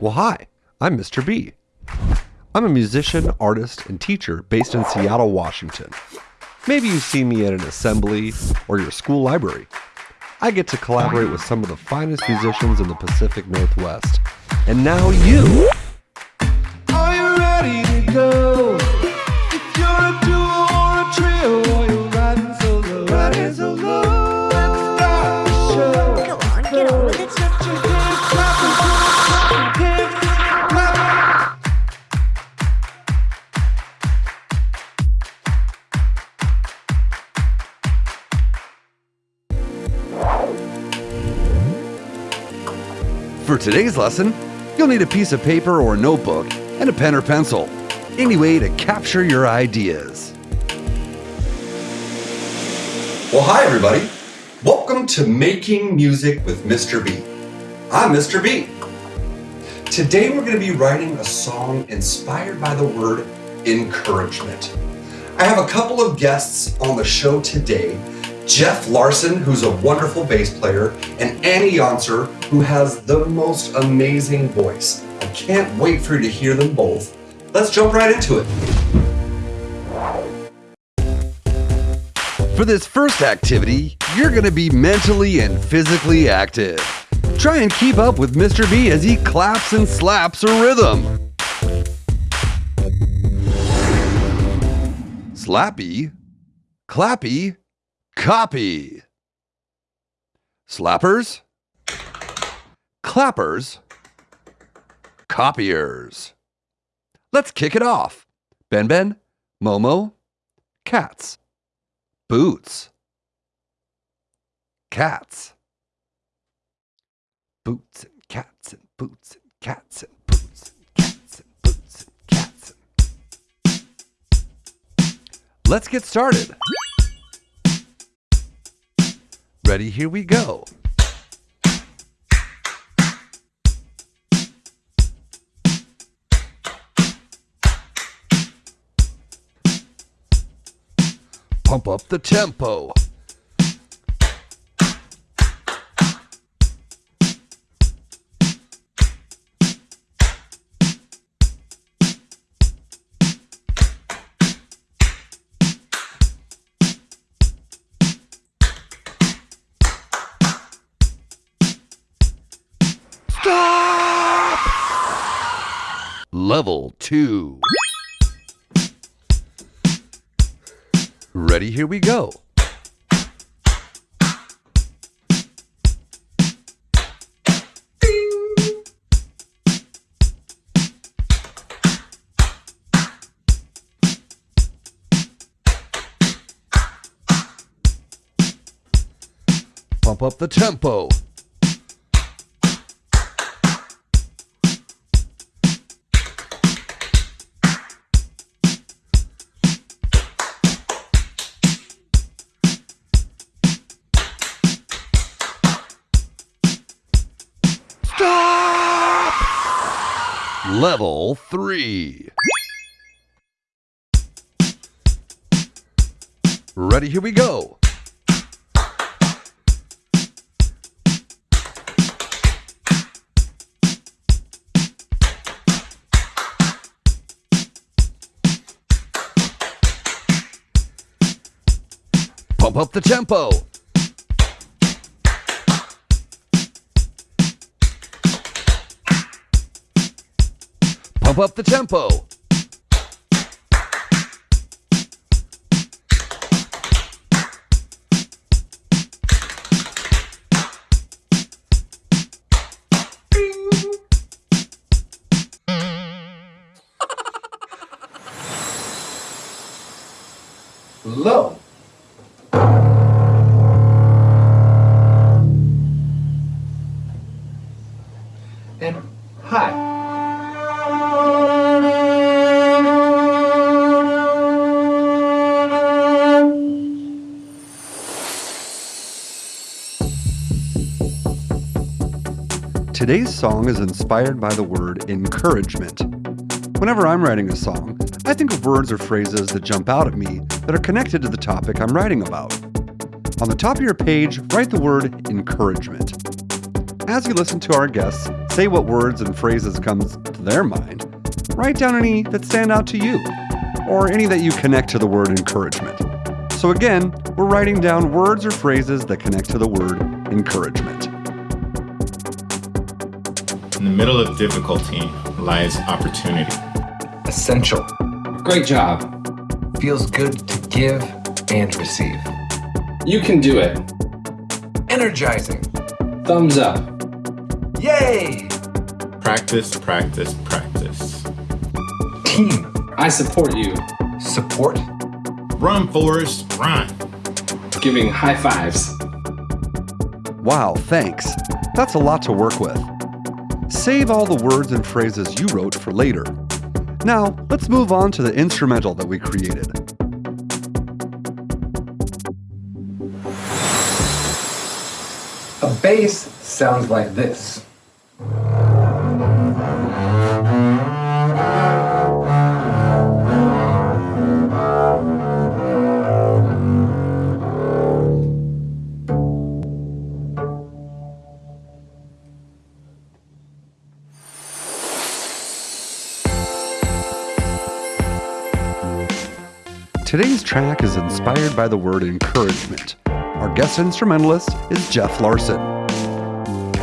Well, hi, I'm Mr. B. I'm a musician, artist, and teacher based in Seattle, Washington. Maybe you've seen me at an assembly or your school library. I get to collaborate with some of the finest musicians in the Pacific Northwest. And now you! For today's lesson, you'll need a piece of paper or notebook and a pen or pencil. Any way to capture your ideas. Well, hi, everybody. Welcome to Making Music with Mr. B. I'm Mr. B. Today, we're going to be writing a song inspired by the word encouragement. I have a couple of guests on the show today Jeff Larson, who's a wonderful bass player, and Annie Yonser, who has the most amazing voice. I can't wait for you to hear them both. Let's jump right into it. For this first activity, you're going to be mentally and physically active. Try and keep up with Mr. B as he claps and slaps a rhythm. Slappy, clappy, copy. Slappers, clappers, copiers. Let's kick it off. Ben Ben, Momo, cats, boots, cats, boots and cats and boots and cats and boots and cats and boots and cats. Let's get started. Ready? Here we go. Pump up the tempo. Level 2. Ready? Here we go. Pump up the tempo. Level 3. Ready? Here we go. Pump up the tempo. Up the tempo. Low. Today's song is inspired by the word encouragement. Whenever I'm writing a song, I think of words or phrases that jump out at me that are connected to the topic I'm writing about. On the top of your page, write the word encouragement. As you listen to our guests say what words and phrases comes to their mind. Write down any that stand out to you, or any that you connect to the word encouragement. So again, we're writing down words or phrases that connect to the word encouragement. In the middle of difficulty lies opportunity. Essential. Great job. Feels good to give and receive. You can do it. Energizing. Thumbs up. Yay! Practice, practice, practice. Team. I support you. Support. Run, Forrest, run. Giving high fives. Wow, thanks. That's a lot to work with. Save all the words and phrases you wrote for later. Now, let's move on to the instrumental that we created. A bass sounds like this. Today's track is inspired by the word encouragement. Our guest instrumentalist is Jeff Larson.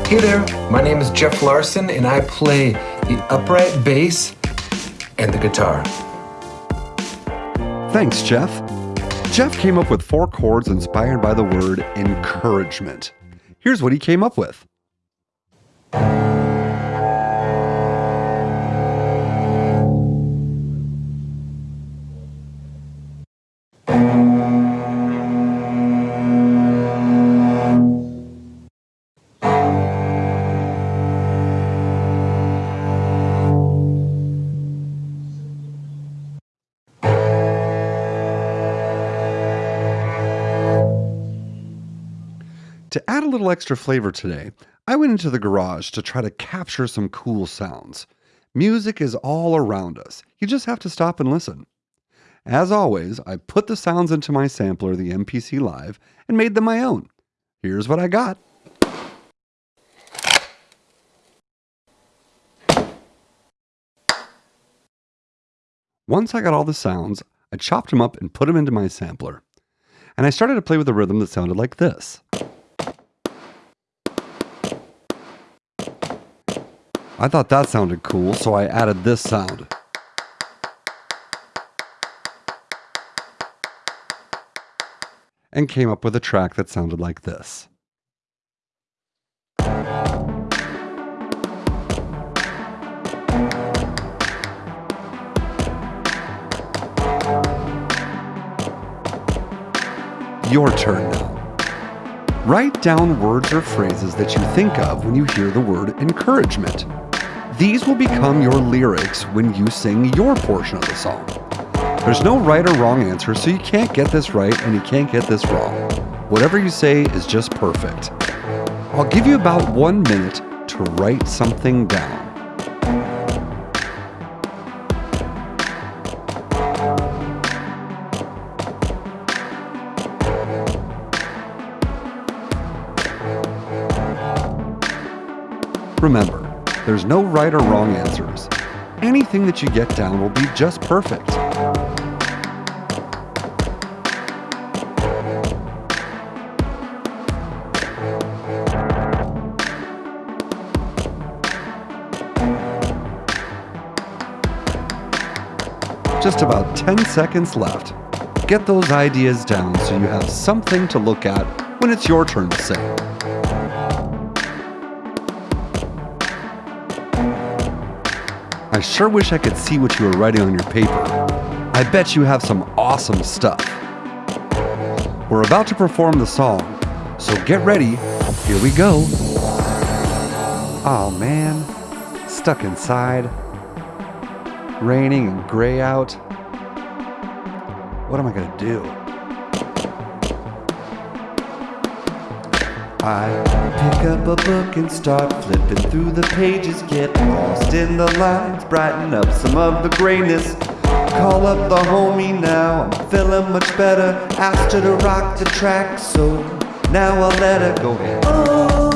Hey there, my name is Jeff Larson and I play the upright bass and the guitar. Thanks, Jeff. Jeff came up with four chords inspired by the word encouragement. Here's what he came up with. To add a little extra flavor today, I went into the garage to try to capture some cool sounds. Music is all around us. You just have to stop and listen. As always, I put the sounds into my sampler, the MPC Live, and made them my own. Here's what I got. Once I got all the sounds, I chopped them up and put them into my sampler. And I started to play with a rhythm that sounded like this. I thought that sounded cool, so I added this sound. And came up with a track that sounded like this. Your turn now. Write down words or phrases that you think of when you hear the word encouragement. These will become your lyrics when you sing your portion of the song. There's no right or wrong answer, so you can't get this right and you can't get this wrong. Whatever you say is just perfect. I'll give you about one minute to write something down. Remember, there's no right or wrong answers. Anything that you get down will be just perfect. Just about 10 seconds left. Get those ideas down so you have something to look at when it's your turn to sing. I sure wish I could see what you were writing on your paper. I bet you have some awesome stuff. We're about to perform the song, so get ready. Here we go. Oh man, stuck inside. Raining and gray out. What am I gonna do? Pick up a book and start flipping through the pages, get lost in the lines, brighten up some of the grayness. Call up the homie now, I'm feeling much better. Asked her to rock the track, so now I'll let her go ahead.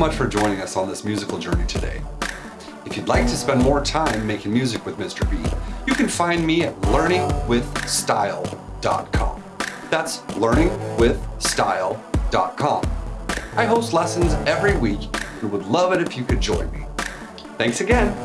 Much for joining us on this musical journey today. If you'd like to spend more time making music with Mr. B, you can find me at learningwithstyle.com. That's learningwithstyle.com. I host lessons every week and would love it if you could join me. Thanks again.